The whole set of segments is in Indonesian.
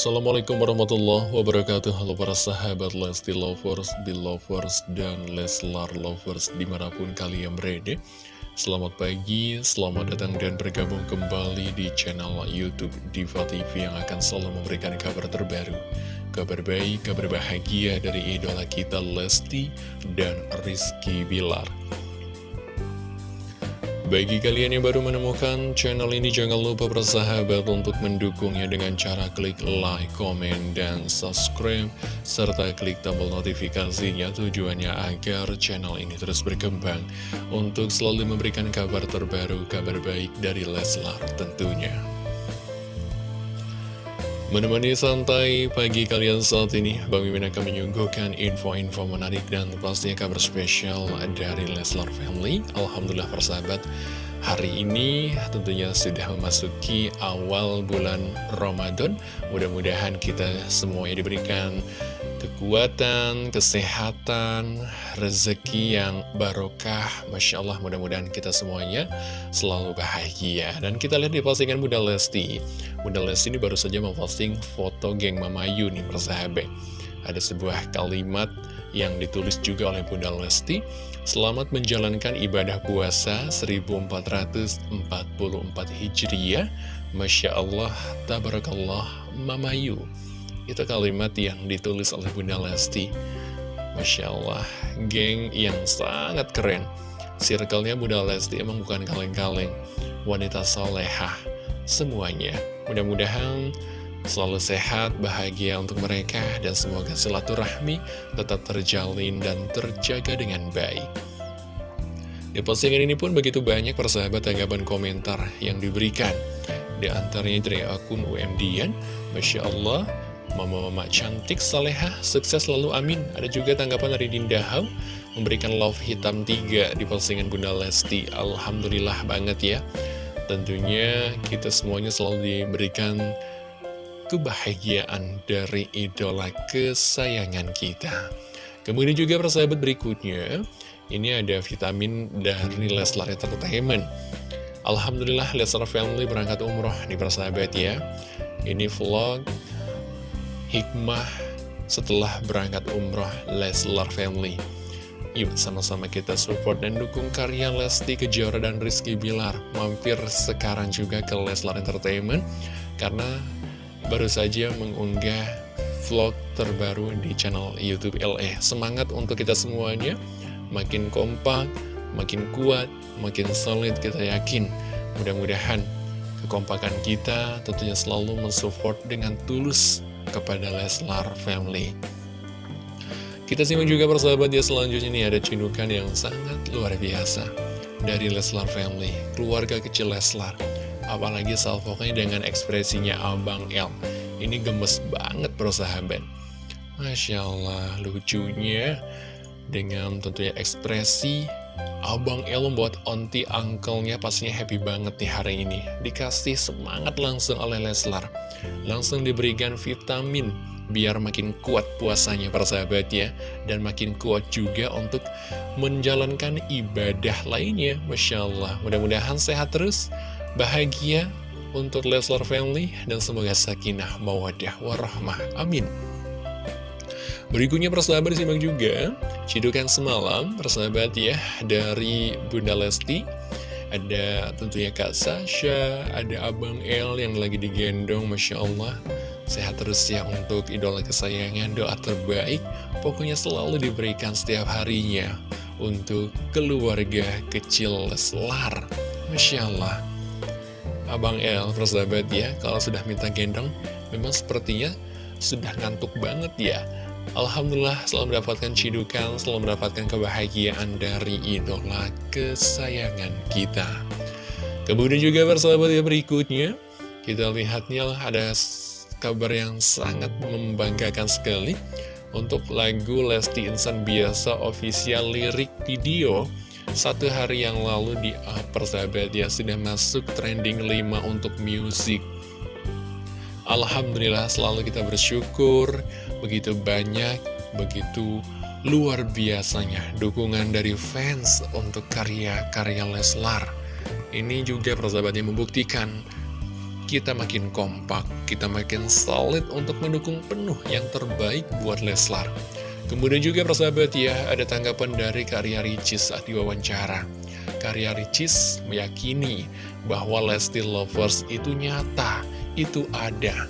Assalamualaikum warahmatullahi wabarakatuh. Halo para sahabat Lesti Lovers, Belovers, dan Leslar Lovers di mana pun kalian berada. Selamat pagi, selamat datang dan bergabung kembali di channel Youtube Diva TV yang akan selalu memberikan kabar terbaru Kabar baik, kabar bahagia dari idola kita Lesti dan Rizky Bilar bagi kalian yang baru menemukan channel ini, jangan lupa bersahabat untuk mendukungnya dengan cara klik like, komen, dan subscribe, serta klik tombol notifikasinya tujuannya agar channel ini terus berkembang untuk selalu memberikan kabar terbaru, kabar baik dari Leslar tentunya. Menemani santai pagi kalian saat ini, Bang Mimin akan menyuguhkan info-info menarik dan pastinya kabar spesial dari Leslar Family. Alhamdulillah persahabat, hari ini tentunya sudah memasuki awal bulan Ramadan. Mudah-mudahan kita semuanya diberikan kekuatan, kesehatan, rezeki yang barokah. Masya Allah, mudah-mudahan kita semuanya selalu bahagia. Dan kita lihat di postingan Bunda Lesti. Bunda Lesti ini baru saja memposting foto geng Mama Yu nih, persahabat. Ada sebuah kalimat yang ditulis juga oleh Bunda Lesti. Selamat menjalankan ibadah puasa 1444 Hijriah. Masya Allah, Tabarakallah, Mama Yu. Itu kalimat yang ditulis oleh Bunda Lesti. Masya Allah, geng yang sangat keren. Circle-nya Bunda Lesti emang bukan kaleng-kaleng. Wanita solehah Semuanya. Mudah-mudahan selalu sehat, bahagia untuk mereka Dan semoga silaturahmi tetap terjalin dan terjaga dengan baik. Di postingan ini pun begitu banyak persahabat tanggapan komentar yang diberikan. Di antaranya dari akun UMDian Masya Allah Mama-mama cantik, saleha, sukses selalu amin. Ada juga tanggapan dari Dinda Hau, memberikan love hitam 3 di postingan Bunda Lesti. Alhamdulillah banget ya. Tentunya kita semuanya selalu diberikan kebahagiaan dari idola kesayangan kita. Kemudian juga persahabat berikutnya, ini ada vitamin dari Leslar Entertainment. Alhamdulillah Leslar Family berangkat umroh nih persahabat ya. Ini vlog hikmah setelah berangkat umroh Leslar Family. Yuk sama-sama kita support dan dukung karya Lesti Kejora dan Rizky Bilar. Mampir sekarang juga ke Leslar Entertainment karena baru saja mengunggah vlog terbaru di channel Youtube LE. Semangat untuk kita semuanya, makin kompak, makin kuat, makin solid kita yakin. Mudah-mudahan kekompakan kita tentunya selalu mensupport dengan tulus kepada Leslar Family. Kita simak juga persahabat ya selanjutnya ini ada cindukan yang sangat luar biasa dari Leslar Family, keluarga kecil Leslar. Apalagi salvoknya dengan ekspresinya Abang L. Ini gemes banget persahabat. Masya Allah, lucunya dengan tentunya ekspresi Abang El membuat onti uncle-nya pastinya happy banget nih hari ini. Dikasih semangat langsung oleh Leslar. Langsung diberikan vitamin biar makin kuat puasanya para ya. Dan makin kuat juga untuk menjalankan ibadah lainnya. Masya Allah. Mudah-mudahan sehat terus, bahagia untuk Leslar Family. Dan semoga sakinah, mawadah, warahmah. Amin. Berikutnya persahabat disimak juga Cidukan semalam persahabat ya Dari Bunda Lesti. Ada tentunya Kak Sasha Ada Abang El yang lagi digendong Masya Allah. Sehat terus ya untuk idola kesayangan Doa terbaik. Pokoknya selalu diberikan setiap harinya Untuk keluarga kecil Leslar Masya Allah. Abang El persahabat ya Kalau sudah minta gendong Memang sepertinya sudah ngantuk banget ya Alhamdulillah selalu mendapatkan cidukan, selalu mendapatkan kebahagiaan dari idola kesayangan kita. Kemudian juga persahabat ya berikutnya, kita lihatnya ada kabar yang sangat membanggakan sekali. Untuk lagu Lesti Insan Biasa official lirik video satu hari yang lalu di persahabat ya sudah masuk trending 5 untuk musik Alhamdulillah selalu kita bersyukur begitu banyak, begitu luar biasanya dukungan dari fans untuk karya-karya Leslar. Ini juga persahabatnya membuktikan kita makin kompak, kita makin solid untuk mendukung penuh yang terbaik buat Leslar. Kemudian juga persahabat ya, ada tanggapan dari Karya Ricis saat diwawancara. Karya Ricis meyakini bahwa Lesti Lovers itu nyata, itu ada.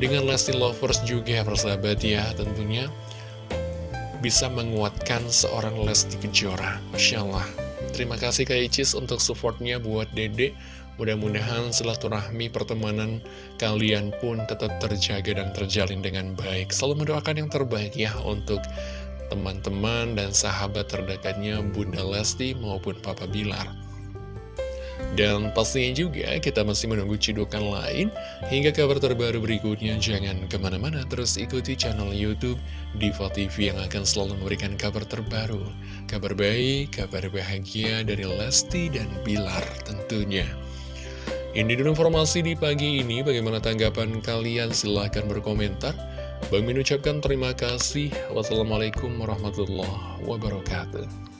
Dengan Lesti Lovers juga persahabat ya, tentunya bisa menguatkan seorang Lesti Kejora. Masya Allah. Terima kasih Kak Icis untuk supportnya buat Dede. Mudah-mudahan silaturahmi pertemanan kalian pun tetap terjaga dan terjalin dengan baik. Selalu mendoakan yang terbaik ya untuk teman-teman dan sahabat terdekatnya Bunda Lesti maupun Papa Bilar. Dan pastinya juga kita masih menunggu cidukan lain hingga kabar terbaru berikutnya. Jangan ke mana-mana terus ikuti channel Youtube Diva TV yang akan selalu memberikan kabar terbaru. Kabar baik, kabar bahagia dari Lesti dan Bilar tentunya. Ini dulu informasi di pagi ini. Bagaimana tanggapan kalian? Silahkan berkomentar. Bang Min ucapkan terima kasih. Wassalamualaikum warahmatullahi wabarakatuh.